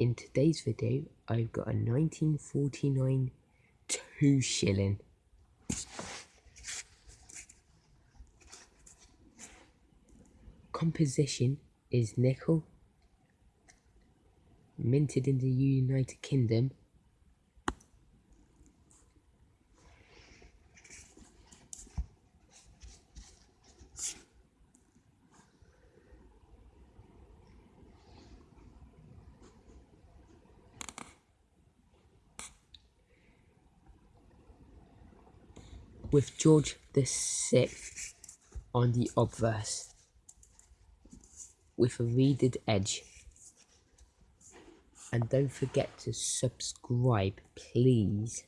In today's video, I've got a 1949 two shilling. Composition is nickel, minted in the United Kingdom with George Sixth on the obverse with a reeded edge. And don't forget to subscribe, please.